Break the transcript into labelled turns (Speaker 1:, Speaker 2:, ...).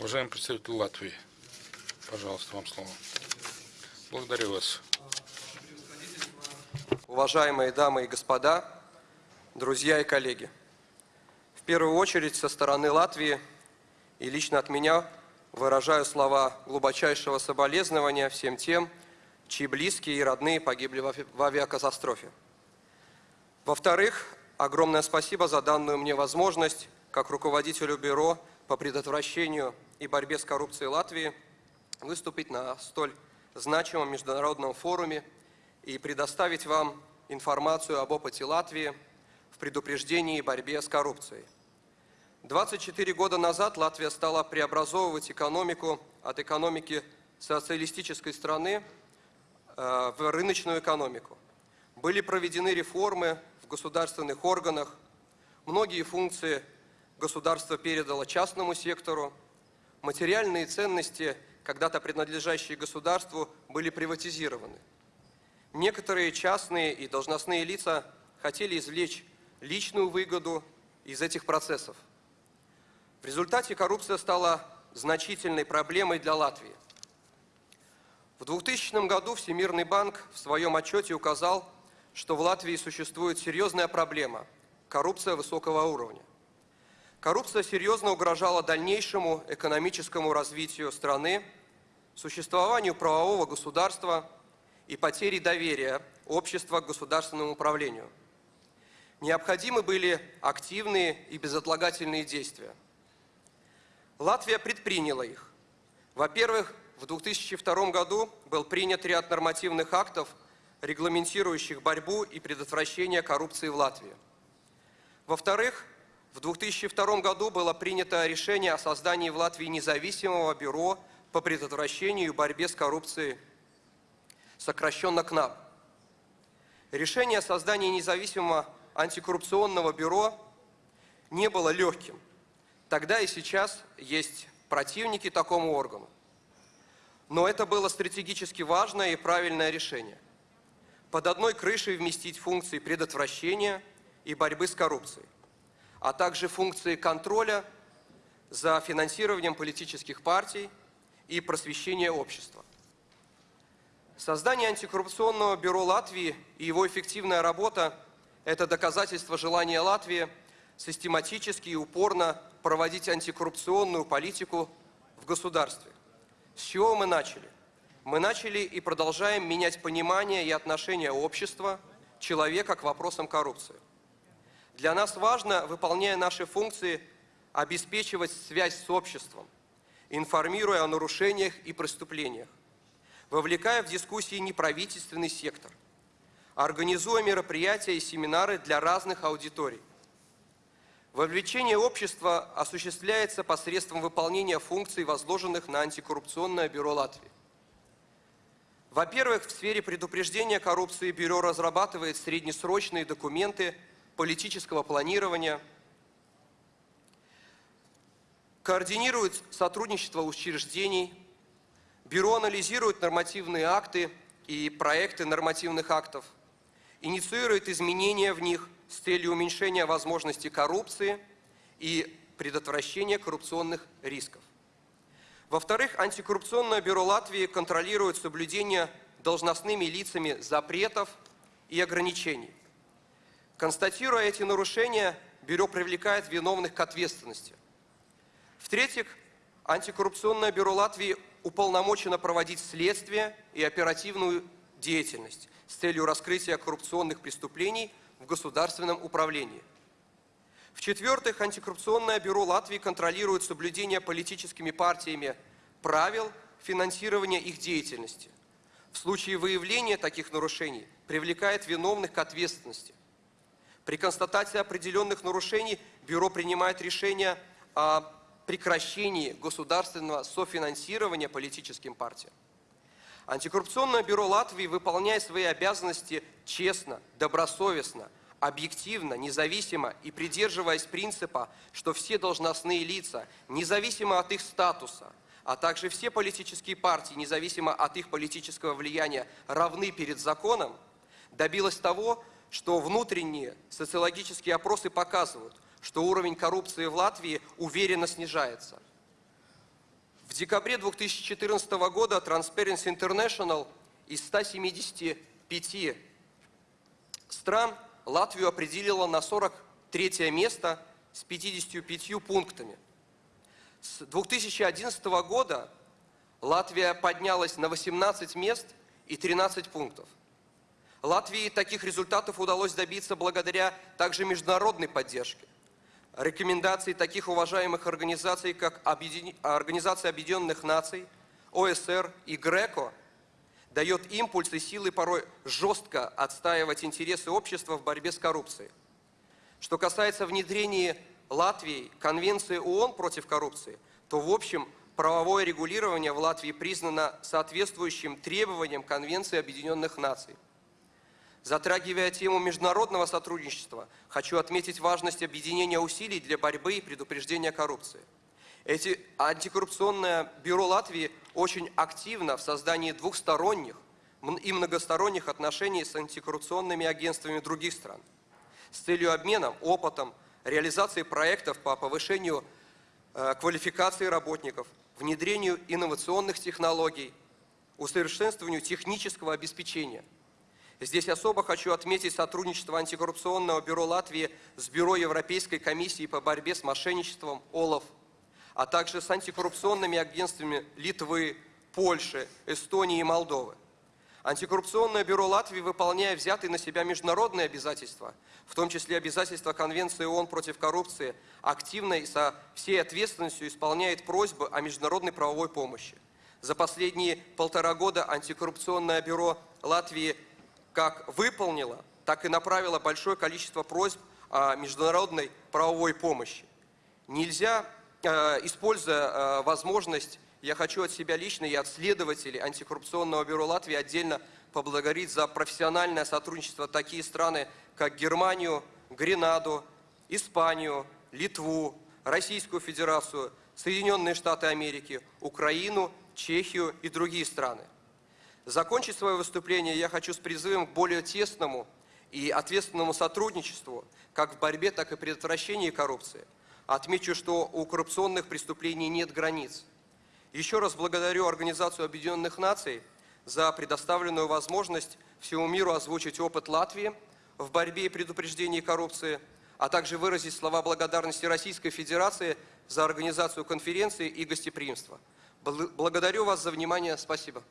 Speaker 1: Уважаемый представитель Латвии, пожалуйста, вам слово. Благодарю вас.
Speaker 2: Уважаемые дамы и господа, друзья и коллеги, в первую очередь со стороны Латвии и лично от меня выражаю слова глубочайшего соболезнования всем тем, чьи близкие и родные погибли в авиакатастрофе. Во-вторых, огромное спасибо за данную мне возможность, как руководителю Бюро по предотвращению и борьбе с коррупцией Латвии, выступить на столь значимом международном форуме и предоставить вам информацию об опыте Латвии в предупреждении и борьбе с коррупцией. 24 года назад Латвия стала преобразовывать экономику от экономики социалистической страны э, в рыночную экономику. Были проведены реформы в государственных органах, многие функции государство передало частному сектору, материальные ценности, когда-то принадлежащие государству, были приватизированы. Некоторые частные и должностные лица хотели извлечь личную выгоду из этих процессов. В результате коррупция стала значительной проблемой для Латвии. В 2000 году Всемирный банк в своем отчете указал, что в Латвии существует серьезная проблема – коррупция высокого уровня. Коррупция серьезно угрожала дальнейшему экономическому развитию страны, существованию правового государства и потере доверия общества к государственному управлению. Необходимы были активные и безотлагательные действия. Латвия предприняла их. Во-первых, в 2002 году был принят ряд нормативных актов, регламентирующих борьбу и предотвращение коррупции в Латвии. Во-вторых, в 2002 году было принято решение о создании в Латвии независимого бюро по предотвращению и борьбе с коррупцией, сокращенно КНАП. Решение о создании независимого антикоррупционного бюро не было легким. Тогда и сейчас есть противники такому органу. Но это было стратегически важное и правильное решение. Под одной крышей вместить функции предотвращения и борьбы с коррупцией а также функции контроля за финансированием политических партий и просвещения общества. Создание антикоррупционного бюро Латвии и его эффективная работа – это доказательство желания Латвии систематически и упорно проводить антикоррупционную политику в государстве. С чего мы начали? Мы начали и продолжаем менять понимание и отношение общества, человека к вопросам коррупции. Для нас важно, выполняя наши функции, обеспечивать связь с обществом, информируя о нарушениях и преступлениях, вовлекая в дискуссии неправительственный сектор, организуя мероприятия и семинары для разных аудиторий. Вовлечение общества осуществляется посредством выполнения функций, возложенных на антикоррупционное бюро Латвии. Во-первых, в сфере предупреждения коррупции бюро разрабатывает среднесрочные документы – политического планирования, координирует сотрудничество учреждений, бюро анализирует нормативные акты и проекты нормативных актов, инициирует изменения в них с целью уменьшения возможности коррупции и предотвращения коррупционных рисков. Во-вторых, антикоррупционное бюро Латвии контролирует соблюдение должностными лицами запретов и ограничений. Констатируя эти нарушения, Бюро привлекает виновных к ответственности. В-третьих, антикоррупционное бюро Латвии уполномочено проводить следствие и оперативную деятельность с целью раскрытия коррупционных преступлений в государственном управлении. В-четвертых, антикоррупционное бюро Латвии контролирует соблюдение политическими партиями правил финансирования их деятельности. В случае выявления таких нарушений привлекает виновных к ответственности. При констатации определенных нарушений Бюро принимает решение о прекращении государственного софинансирования политическим партиям. Антикоррупционное бюро Латвии, выполняя свои обязанности честно, добросовестно, объективно, независимо и придерживаясь принципа, что все должностные лица, независимо от их статуса, а также все политические партии, независимо от их политического влияния, равны перед законом, добилась того, что внутренние социологические опросы показывают, что уровень коррупции в Латвии уверенно снижается. декабре 2014 года Transparency International из 175 стран Латвию определила на 43 место с 55 пунктами. С 2011 года Латвия поднялась на 18 мест и 13 пунктов. Латвии таких результатов удалось добиться благодаря также международной поддержке. Рекомендации таких уважаемых организаций, как Организация Объединенных Наций, ОСР и ГРЕКО, дает импульс и силы порой жестко отстаивать интересы общества в борьбе с коррупцией. Что касается внедрения Латвии Конвенции ООН против коррупции, то в общем правовое регулирование в Латвии признано соответствующим требованиям Конвенции Объединенных Наций. Затрагивая тему международного сотрудничества, хочу отметить важность объединения усилий для борьбы и предупреждения коррупции. Эти антикоррупционное бюро Латвии очень активно в создании двухсторонних и многосторонних отношений с антикоррупционными агентствами других стран с целью обмена опытом, реализации проектов по повышению э, квалификации работников, внедрению инновационных технологий, усовершенствованию технического обеспечения. Здесь особо хочу отметить сотрудничество антикоррупционного бюро Латвии с Бюро Европейской комиссии по борьбе с мошенничеством ОЛАФ, а также с антикоррупционными агентствами Литвы, Польши, Эстонии и Молдовы. Антикоррупционное бюро Латвии, выполняя взятые на себя международные обязательства, в том числе обязательства Конвенции ООН против коррупции, активно и со всей ответственностью исполняет просьбы о международной правовой помощи. За последние полтора года антикоррупционное бюро Латвии как выполнило, так и направило большое количество просьб о международной правовой помощи. Нельзя, э, используя э, возможность, я хочу от себя лично и от следователей антикоррупционного бюро Латвии отдельно поблагодарить за профессиональное сотрудничество такие страны, как Германию, Гренаду, Испанию, Литву, Российскую Федерацию, Соединенные Штаты Америки, Украину, Чехию и другие страны. Закончить свое выступление я хочу с призывом к более тесному и ответственному сотрудничеству как в борьбе, так и предотвращении коррупции. Отмечу, что у коррупционных преступлений нет границ. Еще раз благодарю Организацию Объединенных Наций за предоставленную возможность всему миру озвучить опыт Латвии в борьбе и предупреждении коррупции, а также выразить слова благодарности Российской Федерации за организацию конференции и гостеприимство. Бл- Благодарю вас за внимание. Спасибо.